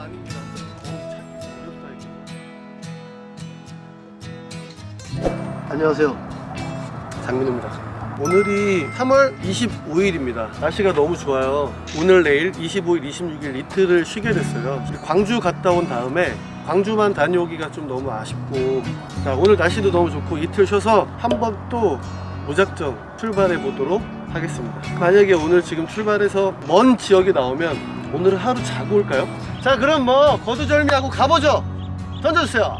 아닙니다. 어렵다 이게. 안녕하세요. 장민호입니다. 오늘이 3월 25일입니다. 날씨가 너무 좋아요. 오늘 내일 25일, 26일 이틀을 쉬게 됐어요. 광주 갔다 온 다음에 광주만 다녀오기가 좀 너무 아쉽고 자, 오늘 날씨도 너무 좋고 이틀 쉬어서 한번 또 무작정 출발해 보도록 하겠습니다. 만약에 오늘 지금 출발해서 먼 지역에 나오면 오늘은 하루 자고 올까요? 자 그럼 뭐 거두절미하고 가보죠. 던져주세요.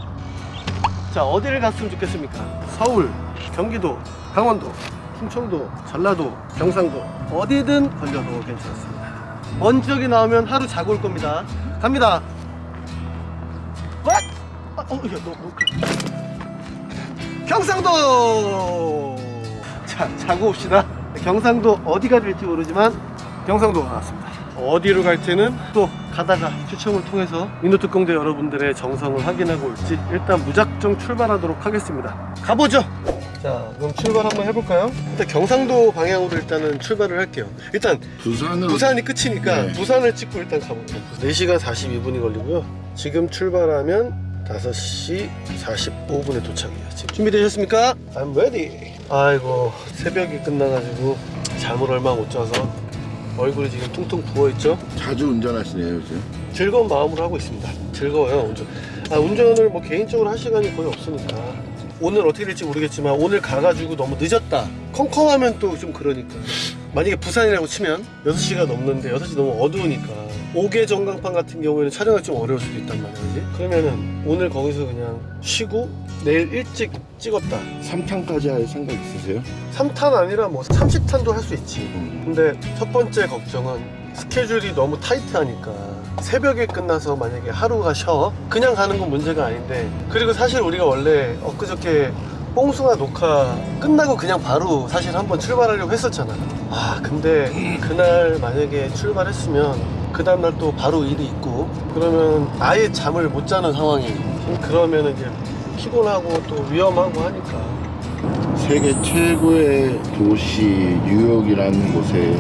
자 어디를 갔으면 좋겠습니까? 서울, 경기도, 강원도, 충청도, 전라도, 경상도 어디든 걸려도 괜찮습니다. 먼 지역에 나오면 하루 자고 올 겁니다. 갑니다. What? 아, 어, 야, 너, 뭐, 경상도. 자, 자고 옵시다. 경상도 어디가 될지 모르지만 경상도 나왔습니다. 어디로 갈지는 또 가다가 추첨을 통해서 민노특공대 여러분들의 정성을 확인하고 올지 일단 무작정 출발하도록 하겠습니다. 가보죠. 자, 그럼 출발 한번 해볼까요? 일단 경상도 방향으로 일단은 출발을 할게요. 일단 부산은 부산이 끝이니까 네. 부산을 찍고 일단 가볼게요. 4시간 42분이 걸리고요. 지금 출발하면 5시 45분에 도착이에요. 지금 준비되셨습니까? I'm ready. 아이고 새벽이 끝나가지고 잠을 얼마 못 자서 얼굴이 지금 퉁퉁 부어있죠? 자주 운전하시네요 요즘 즐거운 마음으로 하고 있습니다. 즐거워요 운전. 아 운전을 뭐 개인적으로 할 시간이 거의 없으니까 오늘 어떻게 될지 모르겠지만 오늘 가가지고 너무 늦었다. 컴컴하면 또 좀 그러니까. 만약에 부산이라고 치면 6시가 넘는데 6시 너무 어두우니까 5개 전광판 같은 경우에는 촬영이 좀 어려울 수도 있단 말이야 그지? 그러면은 오늘 거기서 그냥 쉬고 내일 일찍 찍었다 3탄까지 할 생각 있으세요? 3탄 아니라 뭐 30탄도 할 수 있지 음. 근데 첫 번째 걱정은 스케줄이 너무 타이트하니까 새벽에 끝나서 만약에 하루가 쉬어 그냥 가는 건 문제가 아닌데 그리고 사실 우리가 원래 엊그저께 뽕숭아 녹화 끝나고 그냥 바로 사실 한번 출발하려고 했었잖아 아 근데 그날 만약에 출발했으면 그 다음날 또 바로 일이 있고 그러면 아예 잠을 못 자는 상황이 그러면 이제 피곤하고 또 위험하고 하니까 세계 최고의 도시 뉴욕이라는 곳에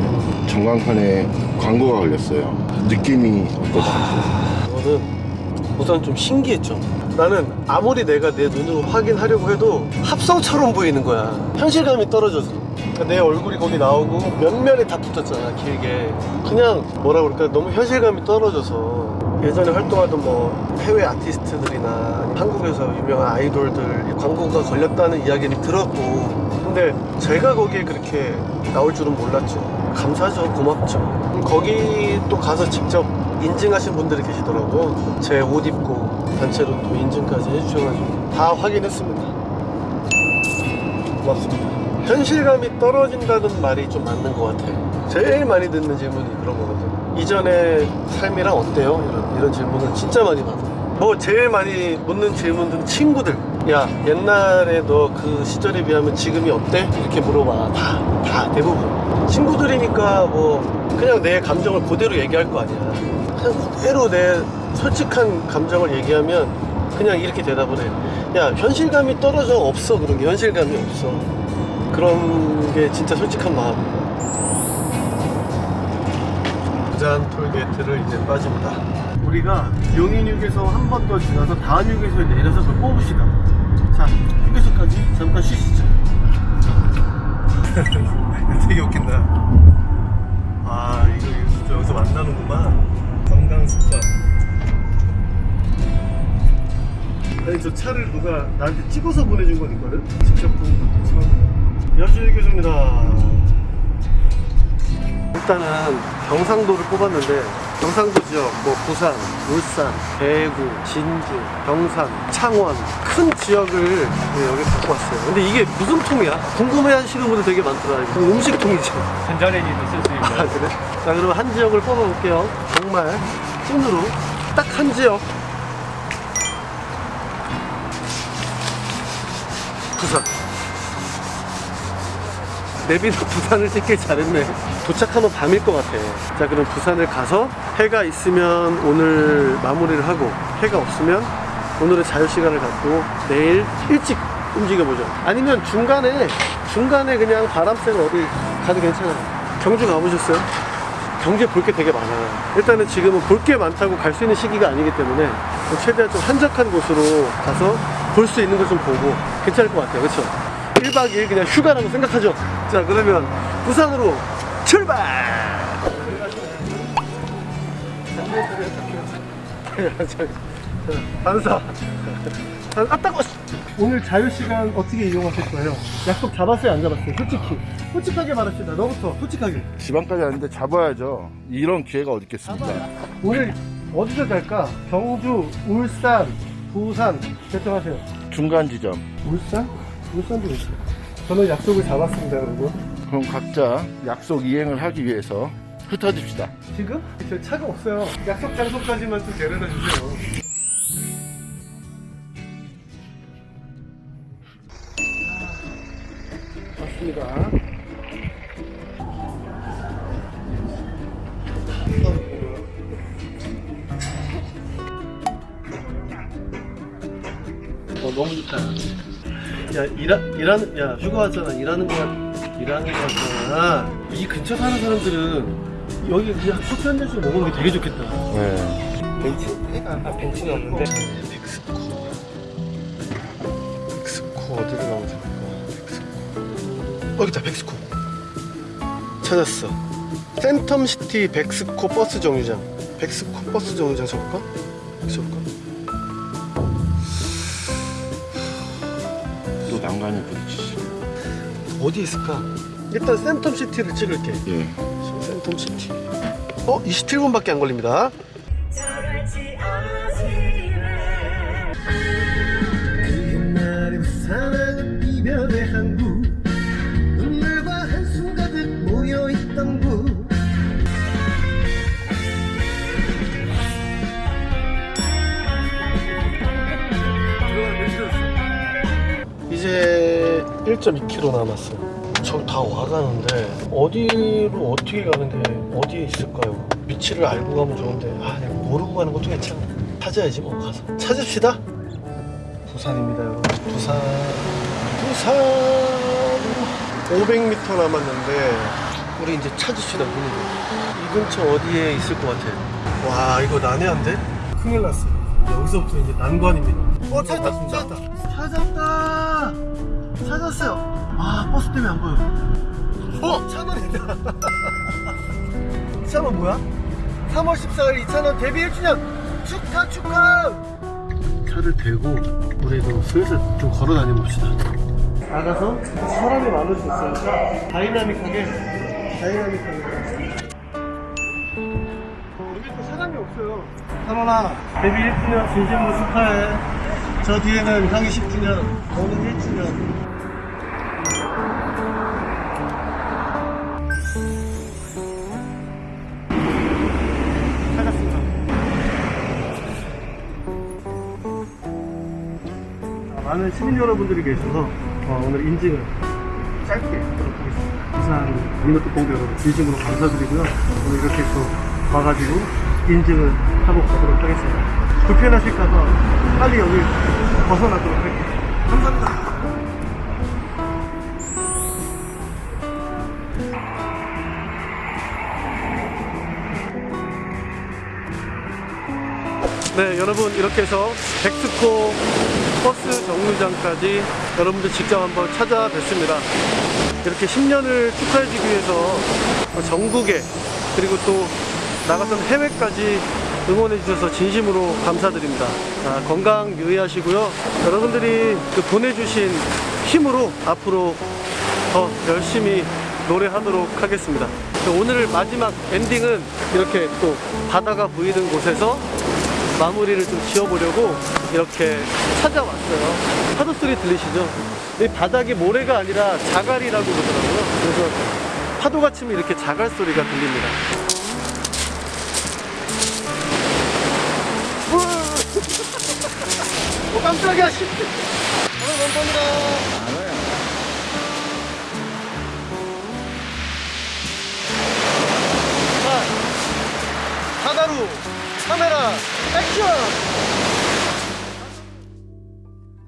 전광판에 광고가 걸렸어요 느낌이 어떠세요? 이거는 우선 좀 신기했죠. 나는 아무리 내가 내 눈으로 확인하려고 해도 합성처럼 보이는 거야. 현실감이 떨어져서. 그러니까 내 얼굴이 거기 나오고 면면에 다 붙었잖아, 길게. 그냥 뭐라 그럴까, 너무 현실감이 떨어져서. 예전에 활동하던 뭐 해외 아티스트들이나 한국에서 유명한 아이돌들 광고가 걸렸다는 이야기를 들었고 근데 제가 거기에 그렇게 나올 줄은 몰랐죠 감사하죠. 고맙죠. 거기 또 가서 직접 인증하신 분들이 계시더라고. 제옷 입고 단체로 또 인증까지 해주셔가지고 다 확인했습니다. 고맙습니다. 현실감이 떨어진다는 말이 좀 맞는 것 같아요. 제일 많이 듣는 질문이 그런 거거든 이전의 삶이랑 어때요? 이런, 이런 질문을 진짜 많이 받아요. 뭐 제일 많이 묻는 질문들은 친구들 야 옛날에 너그 시절에 비하면 지금이 어때? 이렇게 물어봐. 다, 다 대부분. 친구들이니까 뭐 그냥 내 감정을 그대로 얘기할 거 아니야. 그냥 그대로 내 솔직한 감정을 얘기하면 그냥 이렇게 대답을 해야 현실감이 떨어져 없어. 그런 게 현실감이 없어. 그런 게 진짜 솔직한 마음이야 부산 톨게이트를 이제 빠집니다. 우리가 용인휴게소 한 번 더 지나서 다음 휴게소에 내려서 그걸 뽑읍시다 자 휴게소까지 잠깐 쉬시죠. 되게 웃긴다. 아 이거, 이거 진짜 여기서 만나는구만 관광습관. 아니 저 차를 누가 나한테 찍어서 보내준 건 있거든? 직접 처음 여주휴게소입니다. 일단은 경상도를 뽑았는데 경상도 지역 뭐 부산, 울산, 대구, 진주, 경산, 창원 큰 지역을 네, 여기 갖고 왔어요. 근데 이게 무슨 통이야? 궁금해 하시는 분들 되게 많더라. 이거 음식 통이죠. 전자레인지도 쓸 수 있는. 아 그래? 자 그럼 한 지역을 뽑아볼게요. 정말 찐으로 딱 한 지역. 부산 내비도 부산을 찍길 잘했네 도착하면 밤일 것 같아 자 그럼 부산을 가서 해가 있으면 오늘 마무리를 하고 해가 없으면 오늘은 자유시간을 갖고 내일 일찍 움직여보죠 아니면 중간에 중간에 그냥 바람 쐬러 어디 가도 괜찮아요 경주 가보셨어요? 경주에 볼 게 되게 많아요. 일단은 지금은 볼 게 많다고 갈 수 있는 시기가 아니기 때문에 최대한 좀 한적한 곳으로 가서 볼 수 있는 걸 좀 보고 괜찮을 것 같아요. 그렇죠? 1박 2일 그냥 휴가라고 생각하죠. 자, 그러면 부산으로 출발! 반사. 아, 따고 오늘 자유 시간 어떻게 이용하실 거예요? 약속 잡았어요, 안 잡았어요? 솔직히. 솔직하게 말합시다. 너부터 솔직하게. 지방까지 왔는데 잡아야죠. 이런 기회가 어디 있겠습니까? 오늘 어디서 갈까? 경주, 울산, 부산 결정하세요. 중간 지점. 울산? 울산도 있어요. 저는 약속을 잡았습니다, 여러분. 그럼 각자 약속 이행을 하기 위해서 흩어집시다. 지금? 저 차가 없어요. 약속 장소까지만 좀 데려다 주세요. 맞습니다. 어, 너무 좋다. 야, 일하, 일하는, 야, 휴가 왔잖아. 일하는 거, 같- 일하는 거 같잖아. 이 근처 사는 사람들은 여기 그냥 커피 한 잔씩 먹는 게 되게 좋겠다. 네. 벤치? 아, 벤치는 없는데. 벡스코. 벡스코 어디로 가면 좋을까? 벡스코. 어, 여기 있다, 벡스코. 찾았어. 센텀시티 벡스코 버스 정류장. 벡스코 버스 정류장 적을까? 적을까? 또 난간에 부딪히시. 어디 있을까? 일단 센텀 시티를 찍을게. 예. 센텀 시티. 어? 27분밖에 안 걸립니다. 1.2km 남았어 저기 다 와가는데 어디로 어떻게 가는데 어디에 있을까요? 위치를 알고 가면 좋은데. 아 모르고 가는 것도 괜찮아. 찾아야지 뭐 가서. 찾읍시다. 부산입니다 여러분 부산. 부산 500m 남았는데 우리 이제 찾읍시다 문을 이 근처 어디에 있을 것 같아? 와 이거 난해한데? 큰일 났어. 여기서부터 이제 난관입니다. 어 찾았다 찾았다. 찾았다 찾았어요. 아 버스 때문에 안 보여 어? 찬원이다. 찬원 뭐야? 3월 14일 이찬원 데뷔 1주년 축하 축하! 차를 대고 우리도 슬슬 좀 걸어 다녀봅시다. 나가서 사람이 많을 수 있으니까 다이나믹하게 다이나믹하게. 여기 또 사람이 없어요. 찬원아 데뷔 1주년 진심으로 축하해. 저 뒤에는 향이 10주년 너는 1주년 많은 시민 여러분들이 계셔서 어, 오늘 인증을 짧게 하도록 하겠습니다. 부산 민노트 공대 여러분 진심으로 감사드리고요. 오늘 이렇게 또 와가지고 인증을 하고 가도록 하겠습니다. 불편하실까봐 빨리 여기 벗어나도록. 감사합니다. 네, 여러분 이렇게 해서 백스코 버스 정류장까지 여러분들 직접 한번 찾아뵙습니다. 이렇게 10년을 축하해주기 위해서 전국에 그리고 또 나갔던 해외까지 응원해 주셔서 진심으로 감사드립니다. 아, 건강 유의하시고요. 여러분들이 그 보내주신 힘으로 앞으로 더 열심히 노래하도록 하겠습니다. 오늘 마지막 엔딩은 이렇게 또 바다가 보이는 곳에서 마무리를 좀 지어보려고 이렇게 찾아왔어요. 파도 소리 들리시죠? 이 바닥이 모래가 아니라 자갈이라고 그러더라고요. 그래서 파도가 치면 이렇게 자갈 소리가 들립니다. 오 깜짝이야! 씨. 아, 감사합니다. メラアクション。